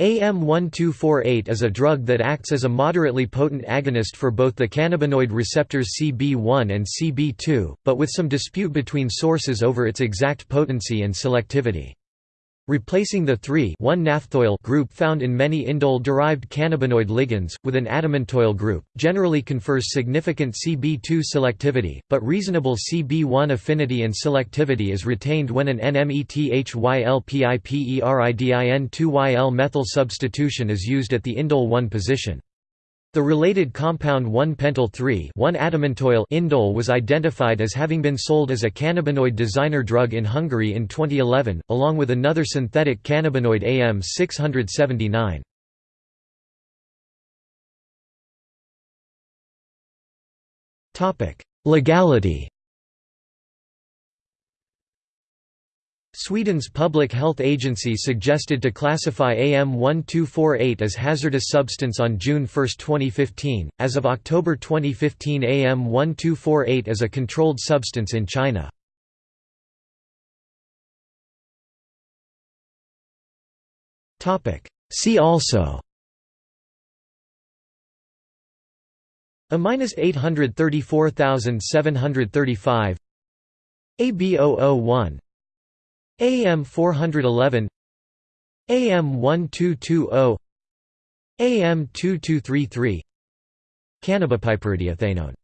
AM1248 is a drug that acts as a moderately potent agonist for both the cannabinoid receptors CB1 and CB2, but with some dispute between sources over its exact potency and selectivity. Replacing the 3,1-naphthoyl group found in many indole-derived cannabinoid ligands, with an adamantoyl group, generally confers significant CB2 selectivity, but reasonable CB1 affinity and selectivity is retained when an NMETHYLPIPERIDIN2YL methyl substitution is used at the indole 1 position. The related compound 1-pentyl 3-1-adamantoyl indole was identified as having been sold as a cannabinoid designer drug in Hungary in 2011, along with another synthetic cannabinoid AM679. Legality Sweden's public health agency suggested to classify AM1248 as hazardous substance on June 1, 2015. As of October 2015, AM1248 is a controlled substance in China. Topic: See also A minus 834735 AB001 AM 411 AM 1220 AM 2233 Cannabipiperidiethanone